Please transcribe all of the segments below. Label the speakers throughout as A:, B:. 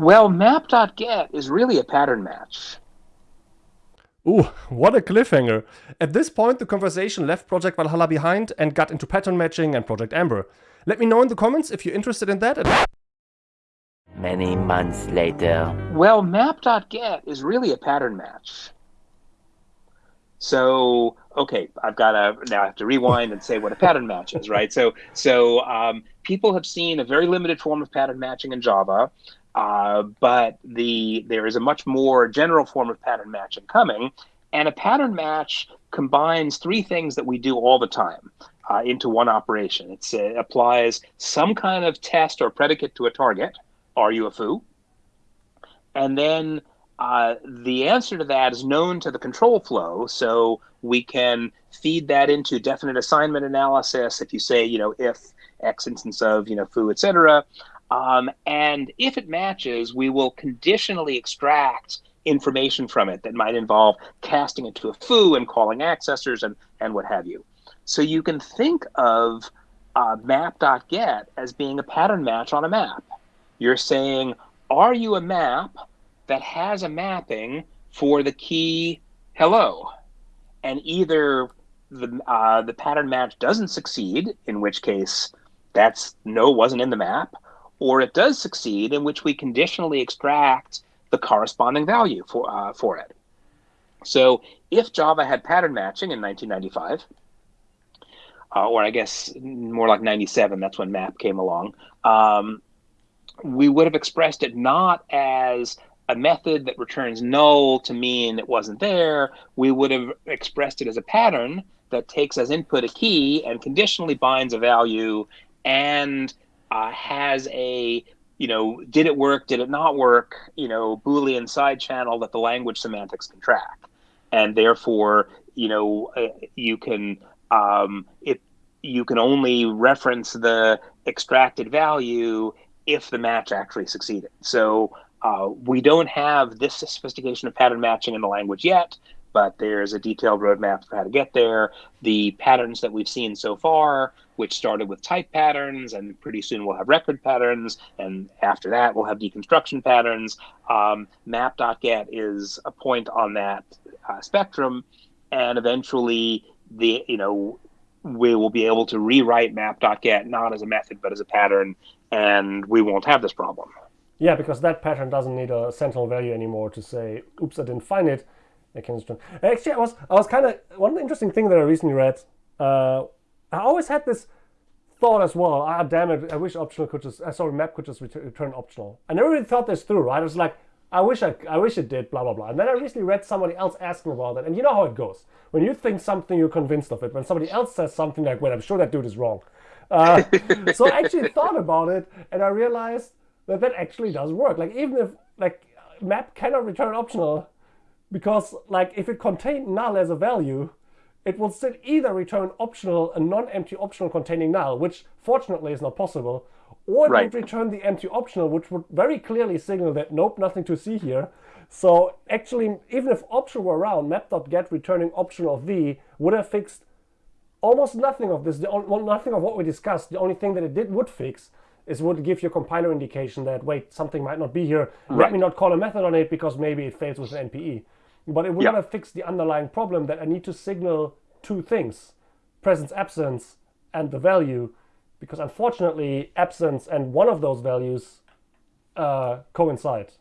A: Well, map.get is really a pattern match.
B: Ooh, what a cliffhanger. At this point, the conversation left Project Valhalla behind and got into pattern matching and Project Amber. Let me know in the comments if you're interested in that.
C: Many months later.
A: Well, map.get is really a pattern match. So, okay, I've got to now I have to rewind and say what a pattern match is, right? So, so um, people have seen a very limited form of pattern matching in Java. Uh, but the there is a much more general form of pattern matching coming, and a pattern match combines three things that we do all the time uh, into one operation. It's, it applies some kind of test or predicate to a target. Are you a foo? And then uh, the answer to that is known to the control flow, so we can feed that into definite assignment analysis. If you say, you know, if x instance of, you know, foo, etc., um, and if it matches, we will conditionally extract information from it that might involve casting it to a foo and calling accessors and, and what have you. So you can think of uh, map.get as being a pattern match on a map. You're saying, are you a map that has a mapping for the key hello? And either the, uh, the pattern match doesn't succeed, in which case that's no wasn't in the map, or it does succeed, in which we conditionally extract the corresponding value for, uh, for it. So if Java had pattern matching in 1995, uh, or I guess more like 97, that's when MAP came along, um, we would have expressed it not as a method that returns null to mean it wasn't there. We would have expressed it as a pattern that takes as input a key and conditionally binds a value and uh, has a you know did it work did it not work you know boolean side channel that the language semantics can track. And therefore you know uh, you can um, it you can only reference the extracted value if the match actually succeeded. So uh, we don't have this sophistication of pattern matching in the language yet but there's a detailed roadmap for how to get there. The patterns that we've seen so far, which started with type patterns, and pretty soon we'll have record patterns, and after that we'll have deconstruction patterns. Um, map.get is a point on that uh, spectrum, and eventually the you know we will be able to rewrite map.get not as a method but as a pattern, and we won't have this problem.
B: Yeah, because that pattern doesn't need a sentinel value anymore to say, oops, I didn't find it Actually, I was I was kind of one interesting thing that I recently read. Uh, I always had this thought as well. Ah, damn it! I wish optional could just uh, sorry map could just return, return optional. I never really thought this through. Right? I was like, I wish I I wish it did. Blah blah blah. And then I recently read somebody else asking about it, and you know how it goes. When you think something, you're convinced of it. When somebody else says something like, "Wait, I'm sure that dude is wrong," uh, so I actually thought about it, and I realized that that actually does work. Like even if like map cannot return optional because like if it contained null as a value, it will still either return optional, a non-empty optional containing null, which fortunately is not possible, or it right. would return the empty optional, which would very clearly signal that nope, nothing to see here. So actually, even if optional were around, map.get returning optional v would have fixed almost nothing of this, the, nothing of what we discussed. The only thing that it did would fix is would give your compiler indication that, wait, something might not be here. Right. Let me not call a method on it because maybe it fails with an NPE. But it will yeah. not fix the underlying problem that I need to signal two things, presence, absence, and the value, because unfortunately, absence and one of those values uh, coincide.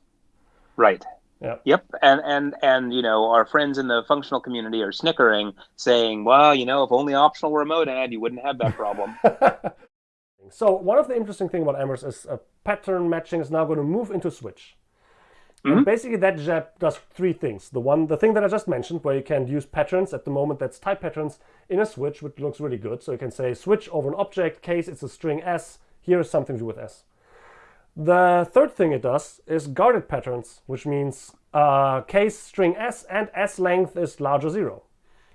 A: Right.
B: Yeah.
A: Yep. And and and you know, our friends in the functional community are snickering, saying, "Well, you know, if only optional were a monad, you wouldn't have that problem."
B: so one of the interesting thing about Amber's is uh, pattern matching is now going to move into Switch. Mm -hmm. Basically that JEP does three things. The one, the thing that I just mentioned, where you can use patterns at the moment, that's type patterns in a switch, which looks really good. So you can say switch over an object, case, it's a string s, here is something to do with s. The third thing it does is guarded patterns, which means uh, case string s and s length is larger zero.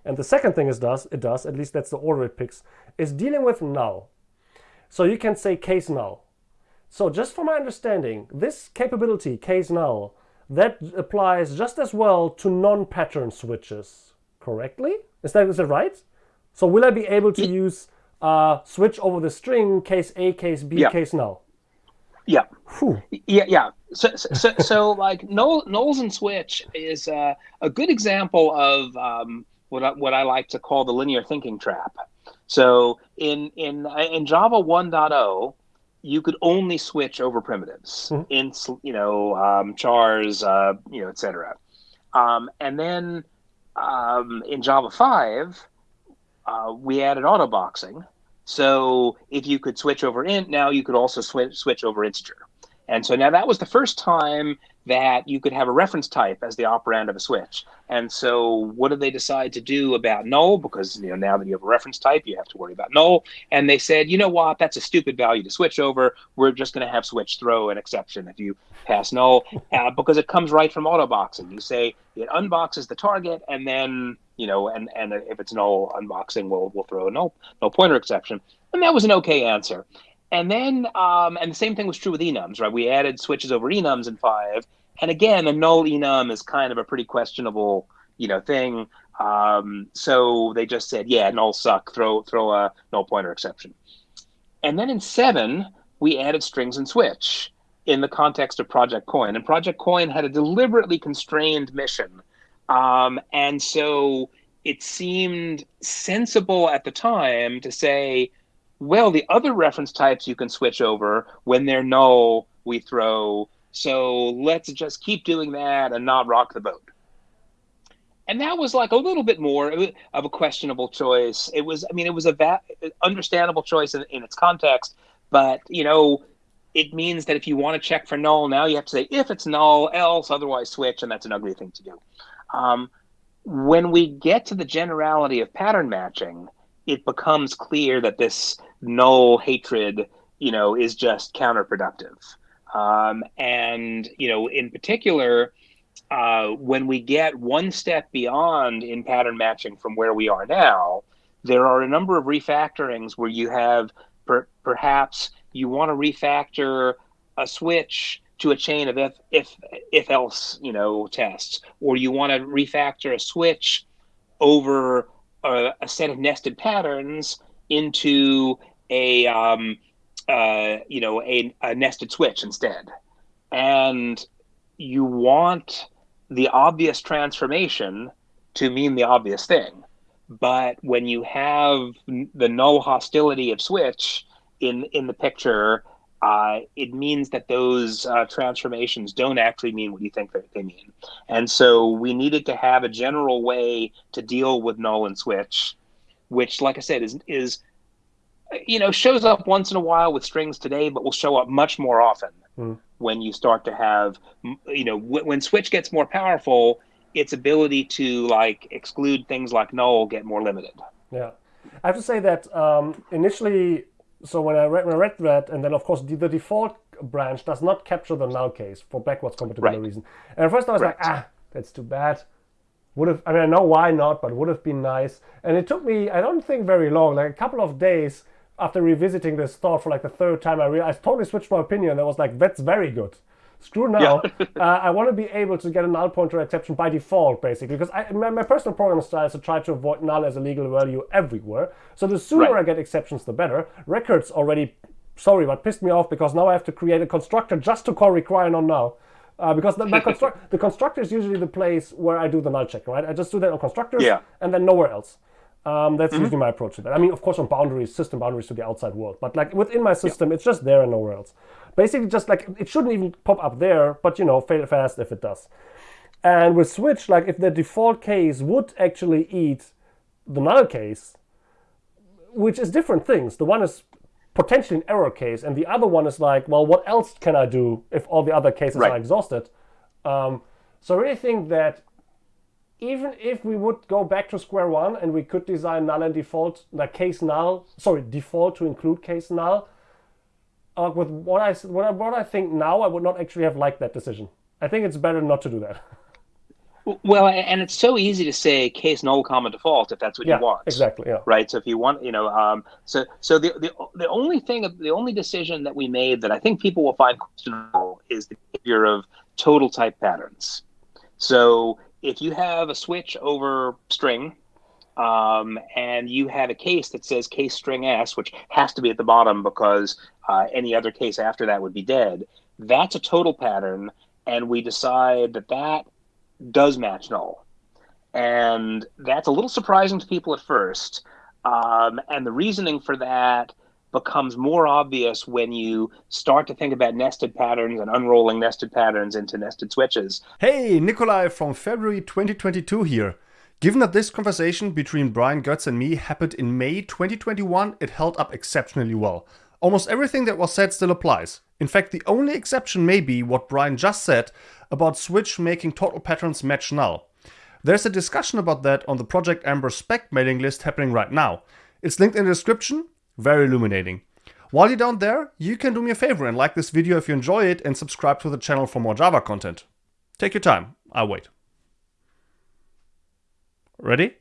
B: And the second thing it does, it does, at least that's the order it picks, is dealing with null. So you can say case null. So just for my understanding, this capability, case null, that applies just as well to non-pattern switches, correctly? Is that, is that right? So will I be able to use uh, switch over the string case A, case B, yeah. case null?
A: Yeah.
B: Whew.
A: Yeah, yeah. So, so, so like null, nulls and switch is uh, a good example of um, what I, what I like to call the linear thinking trap. So in in in Java 1.0, you could only switch over primitives,
B: Mhm.
A: in you know um, chars, uh, you know, etc. Um, and then um, in Java 5, uh, we added auto boxing. So if you could switch over int, now you could also switch switch over integer. And so now that was the first time that you could have a reference type as the operand of a switch. And so what did they decide to do about null? Because you know now that you have a reference type, you have to worry about null. And they said, you know what, that's a stupid value to switch over. We're just going to have switch throw an exception if you pass null, uh, because it comes right from auto boxing. You say it unboxes the target, and then you know, and and if it's null unboxing, we'll we'll throw a null null pointer exception. And that was an okay answer. And then, um, and the same thing was true with enums, right? We added switches over enums in five, and again, a null enum is kind of a pretty questionable, you know, thing. Um, so they just said, yeah, null suck, throw throw a null pointer exception. And then in seven, we added strings and switch in the context of Project Coin, and Project Coin had a deliberately constrained mission, um, and so it seemed sensible at the time to say well, the other reference types you can switch over when they're null, we throw. So let's just keep doing that and not rock the boat. And that was like a little bit more of a questionable choice. It was, I mean, it was a va- understandable choice in, in its context, but you know, it means that if you want to check for null, now you have to say if it's null, else, otherwise switch, and that's an ugly thing to do. Um, when we get to the generality of pattern matching, it becomes clear that this null hatred, you know, is just counterproductive. Um, and you know, in particular, uh, when we get one step beyond in pattern matching from where we are now, there are a number of refactorings where you have per- perhaps you want to refactor a switch to a chain of if if if else you know tests, or you want to refactor a switch over a, a set of nested patterns into a um, uh, you know a, a nested switch instead, and you want the obvious transformation to mean the obvious thing. But when you have the null hostility of switch in in the picture, uh, it means that those uh, transformations don't actually mean what you think that they mean. And so we needed to have a general way to deal with null and switch, which, like I said, is is you know shows up once in a while with strings today, but will show up much more often
B: Mm.
A: when you start to have you know w- when switch gets more powerful, its ability to like exclude things like null get more limited.
B: Yeah, I have to say that um, initially, so when I read, when I read that, and then of course the, the default branch does not capture the null case for backwards compatibility
A: Right.
B: reason. And at first I was like, ah, that's too bad. Would have, I mean, I know why not, but would have been nice. And it took me, I don't think very long, like a couple of days after revisiting this thought for like the third time, I realized, I totally switched my opinion. I was like, that's very good. Screw now. uh, I want to be able to get a null pointer exception by default, basically, because I, my, my personal programming style is to try to avoid null as a legal value everywhere. So the sooner
A: Right.
B: I get exceptions, the better. Records already, sorry, but pissed me off because now I have to create a constructor just to call require non null. Uh, because the, my construct, the constructor is usually the place where I do the null check, right? I just do that on constructors
A: Yeah.
B: and then nowhere else. Um, that's usually my approach to that. I mean, of course, on boundaries, system boundaries to the outside world, but like within my system, it's just there and nowhere else. Basically, just like it shouldn't even pop up there, but you know, fail fast if it does. And with switch, like if the default case would actually eat the null case, which is different things. The one is potentially an error case, and the other one is like, well, what else can I do if all the other cases
A: Right.
B: are exhausted? Um, so I really think that even if we would go back to square one and we could design null and default, like case null, sorry, default to include case null, uh, with what I, what I what I think now, I would not actually have liked that decision. I think it's better not to do that.
A: Well, and it's so easy to say case null comma default if that's what
B: yeah,
A: you want.
B: exactly. Yeah.
A: right? So if you want, you know, um, so so the, the the only thing, the only decision that we made that I think people will find questionable is the behavior of total type patterns. So if you have a switch over string, um, and you have a case that says case string S, which has to be at the bottom because uh, any other case after that would be dead. That's a total pattern, and we decide that that does match null. And that's a little surprising to people at first. Um, and the reasoning for that becomes more obvious when you start to think about nested patterns and unrolling nested patterns into nested switches.
D: Hey, Nicolai from February 2022 here. Given that this conversation between Brian Goetz and me happened in May 2021, it held up exceptionally well. Almost everything that was said still applies. In fact, the only exception may be what Brian just said about Switch making total patterns match null. There's a discussion about that on the Project Amber spec mailing list happening right now. It's linked in the description, very illuminating. While you're down there, you can do me a favor and like this video if you enjoy it and subscribe to the channel for more Java content. Take your time, I'll wait. Ready?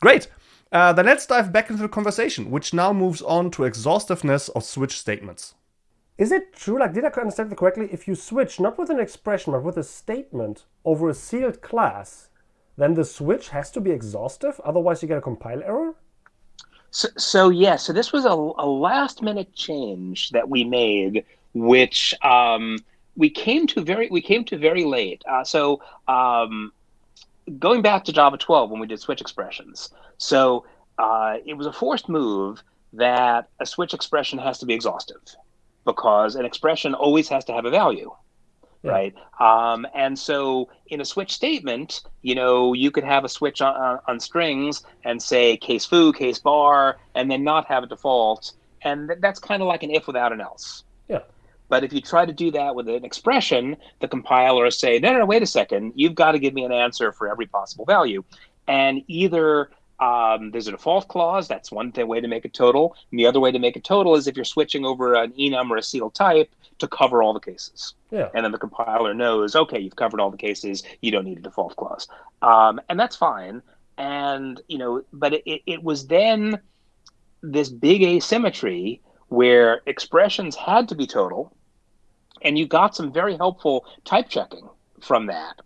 D: Great! Uh, then let's dive back into the conversation, which now moves on to exhaustiveness of switch statements.
B: Is it true, like, did I understand it correctly? If you switch not with an expression but with a statement over a sealed class, then the switch has to be exhaustive, otherwise you get a compile error?
A: So, so yeah, so this was a, a last minute change that we made, which um, we came to very we came to very late. Uh, so um, going back to Java 12 when we did switch expressions, so uh, it was a forced move that a switch expression has to be exhaustive because an expression always has to have a value yeah. right? Um, and so in a switch statement, you know, you could have a switch on, on, strings and say case foo, case bar, and then not have a default. And th- that's kind of like an if without an else. But if you try to do that with an expression, the compiler will say, no, no, no, wait a second, you've got to give me an answer for every possible value. And either um, there's a default clause. That's one way to make a total. And the other way to make a total is if you're switching over an enum or a sealed type to cover all the cases.
B: Yeah.
A: And then the compiler knows, okay, you've covered all the cases. You don't need a default clause. Um, and that's fine. And, you know, but it, it was then this big asymmetry where expressions had to be total. And you got some very helpful type checking from that.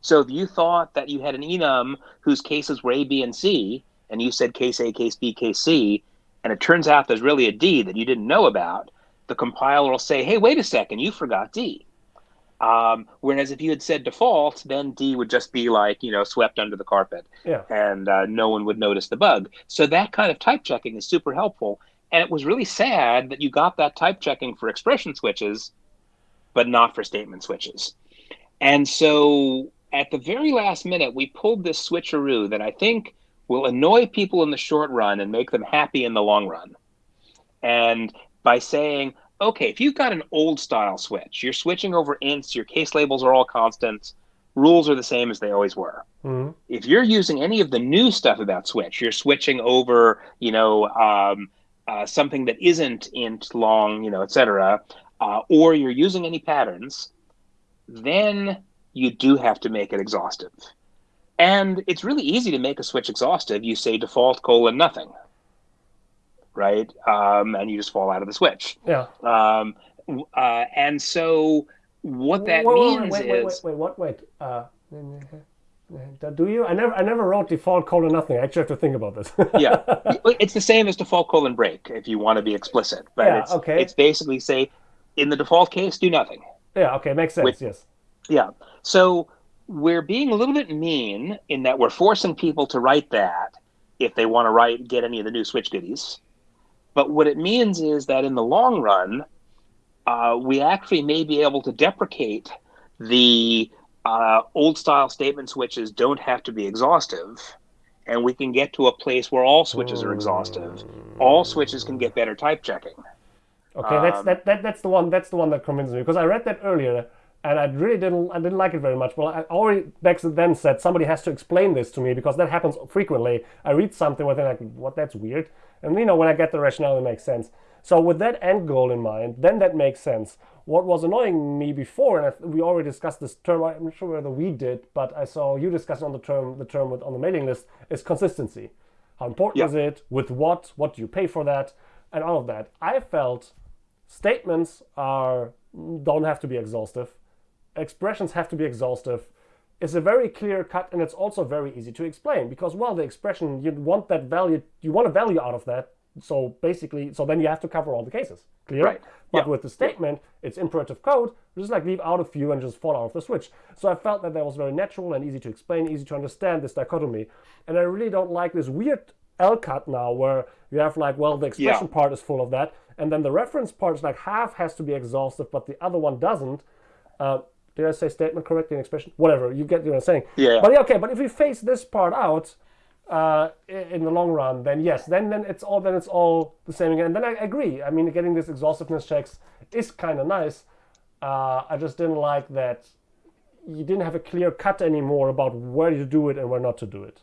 A: So if you thought that you had an enum whose cases were A, B, and C, and you said case A, case B, case C, and it turns out there's really a D that you didn't know about, the compiler will say, hey, wait a second, you forgot D. Um, whereas if you had said default, then D would just be like, you know, swept under the carpet
B: yeah.
A: and uh, no one would notice the bug. So that kind of type checking is super helpful. And it was really sad that you got that type checking for expression switches, but not for statement switches. And so at the very last minute, we pulled this switcheroo that I think will annoy people in the short run and make them happy in the long run. And by saying, okay, if you've got an old style switch, you're switching over ints, your case labels are all constant, rules are the same as they always were.
B: Mm-hmm.
A: If you're using any of the new stuff about switch, you're switching over, you know, um, uh, something that isn't int long, you know, et cetera, uh, or you're using any patterns, then you do have to make it exhaustive. And it's really easy to make a switch exhaustive. You say default colon nothing, right? Um, and you just fall out of the switch.
B: Yeah.
A: Um, uh, and so what that
B: wait,
A: means
B: wait, wait,
A: is
B: wait, wait, what? Wait. Uh, do you? I never, I never wrote default colon nothing. I actually have to think about this.
A: yeah, it's the same as default colon break if you want to be explicit. But
B: yeah,
A: it's,
B: okay.
A: it's basically say, in the default case, do nothing.
B: Yeah. Okay. Makes sense.
A: With,
B: yes.
A: Yeah. So we're being a little bit mean in that we're forcing people to write that if they want to write get any of the new switch goodies. But what it means is that in the long run, uh, we actually may be able to deprecate the uh, old style statement switches don't have to be exhaustive. And we can get to a place where all switches are exhaustive. All switches can get better type checking.
B: Okay, um, that's that, that that's the one that's the one that convinced me because I read that earlier and I really didn't I didn't like it very much. Well, I already back then said somebody has to explain this to me because that happens frequently. I read something with it like, what? That's weird. And you know, when I get the rationale, it makes sense. So with that end goal in mind, then that makes sense. What was annoying me before, and we already discussed this term. I'm not sure whether we did, but I saw you discussing on the term the term with, on the mailing list is consistency. How important
A: yeah.
B: is it? With what? What do you pay for that? And all of that. I felt statements are don't have to be exhaustive expressions have to be exhaustive. is a very clear cut and it's also very easy to explain because well the expression you want that value you want a value out of that so basically so then you have to cover all the cases clear
A: Right.
B: but
A: Yeah.
B: with the statement it's imperative code just like leave out a few and just fall out of the switch so i felt that that was very natural and easy to explain easy to understand this dichotomy and i really don't like this weird l cut now where you have like well the expression
A: Yeah.
B: part is full of that and then the reference part is like half has to be exhaustive but the other one doesn't uh, did I say statement correctly in expression? Whatever, you get what I'm saying.
A: Yeah.
B: But yeah, okay, but if we face this part out uh, in the long run, then yes, then then it's all then it's all the same again. And then I agree. I mean, getting these exhaustiveness checks is kind of nice. Uh, I just didn't like that you didn't have a clear cut anymore about where to do it and where not to do it.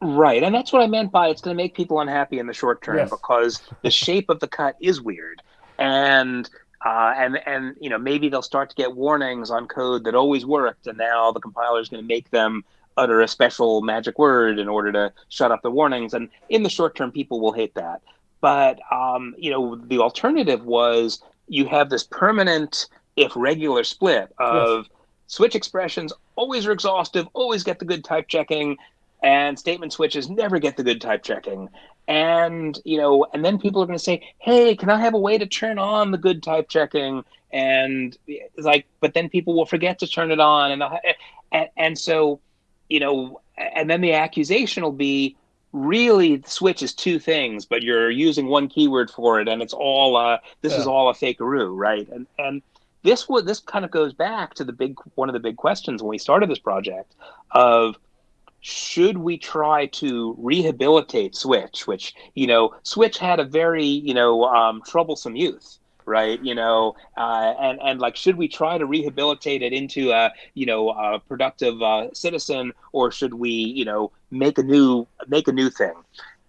A: Right, and that's what I meant by it's going to make people unhappy in the short term
B: Yes.
A: because the shape of the cut is weird, and uh, and and you know maybe they'll start to get warnings on code that always worked, and now the compiler is going to make them utter a special magic word in order to shut up the warnings, and in the short term, people will hate that. But um, you know the alternative was you have this permanent, if regular, split of switch expressions always are exhaustive, always get the good type checking, and statement switches never get the good type checking. And you know, and then people are going to say, "Hey, can I have a way to turn on the good type checking?" And it's like, but then people will forget to turn it on, and and, and so, you know, and then the accusation will be, really, the switch is two things, but you're using one keyword for it, and it's all uh, this is all a fakeroo, right? And and this would this kind of goes back to the big one of the big questions when we started this project of should we try to rehabilitate switch which you know switch had a very you know um, troublesome youth right? You know uh, and and like should we try to rehabilitate it into a you know a productive uh, citizen or should we you know make a new make a new thing?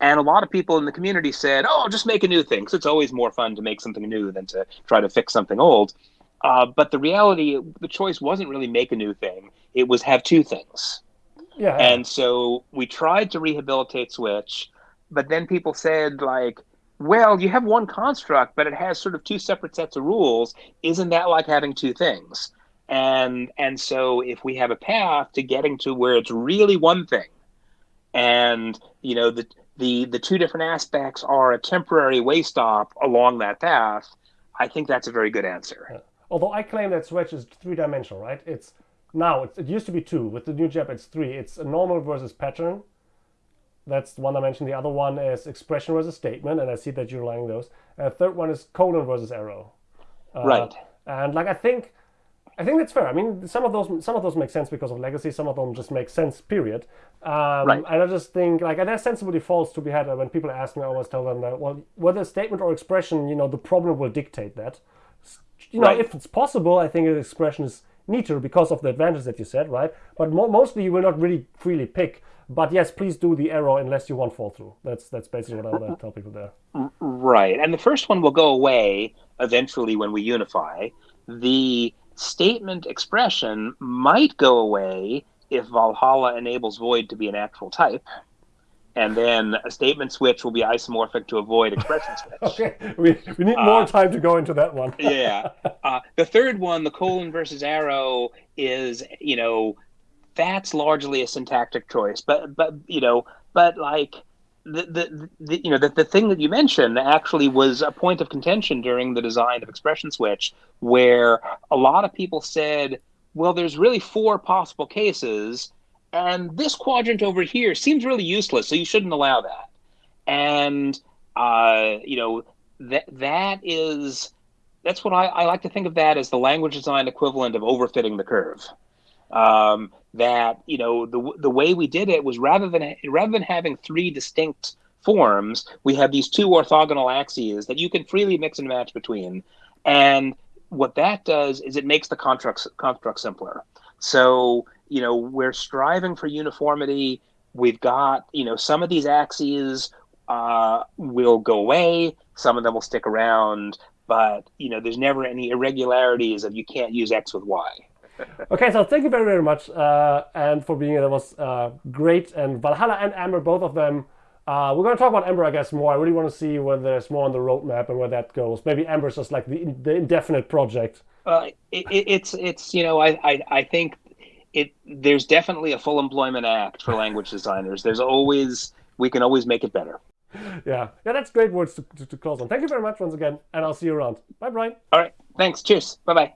A: And a lot of people in the community said oh just make a new thing. Because it's always more fun to make something new than to try to fix something old. Uh, but the reality the choice wasn't really make a new thing. It was have two things
B: Yeah.
A: and so we tried to rehabilitate Switch, but then people said, like, well, you have one construct, but it has sort of two separate sets of rules. Isn't that like having two things? And and so if we have a path to getting to where it's really one thing, and you know the the the two different aspects are a temporary way stop along that path, I think that's a very good answer.
B: Although I claim that Switch is three dimensional, right? It's now it's, it used to be two. With the new JEP, it's three. It's a normal versus pattern. That's one dimension. The other one is expression versus statement, and I see that you're lining those. And the third one is colon versus arrow. Uh,
A: Right.
B: And like I think, I think that's fair. I mean, some of those some of those make sense because of legacy. Some of them just make sense. Period. Um,
A: Right.
B: And I just think like and there's sensible defaults to be had. When people ask me, I always tell them that well, whether statement or expression, you know, the problem will dictate that you know,
A: Right.
B: if it's possible, I think an expression is neater because of the advantages that you said, right? But mo- mostly you will not really freely pick. But yes, please do the arrow unless you want fall through. That's that's basically what I would uh, tell people there.
A: Right. And the first one will go away eventually when we unify. The statement expression might go away if Valhalla enables void to be an actual type. And then a statement switch will be isomorphic to a void expression switch.
B: Okay, we, we need more time to go into that one.
A: yeah. Uh, the third one, the colon versus arrow, is you know that's largely a syntactic choice, but but you know, but like the the, the you know the, the thing that you mentioned actually was a point of contention during the design of expression switch, where a lot of people said, well, there's really four possible cases, and this quadrant over here seems really useless, so you shouldn't allow that. And uh, you know that that is that's what I, I like to think of that as the language design equivalent of overfitting the curve. Um, that you know the the way we did it was rather than rather than having three distinct forms, we have these two orthogonal axes that you can freely mix and match between, and what that does is it makes the construct construct simpler. So you know we're striving for uniformity. We've got you know some of these axes uh, will go away, some of them will stick around, but you know there's never any irregularities of you can't use x with y.
B: Okay, so thank you very, very much, uh, and for being here. That was uh, great. And Valhalla and Amber, both of them. Uh, we're going to talk about Amber, I guess, more. I really want to see whether there's more on the roadmap and where that goes. Maybe Amber's just like the, the indefinite project.
A: Uh, it, it, it's it's you know I, I I think it there's definitely a full employment act for language designers. There's always we can always make it better.
B: Yeah, yeah, that's great words to, to, to close on. Thank you very much once again, and I'll see you around. Bye, Brian.
A: All right. Thanks. Cheers. Bye bye.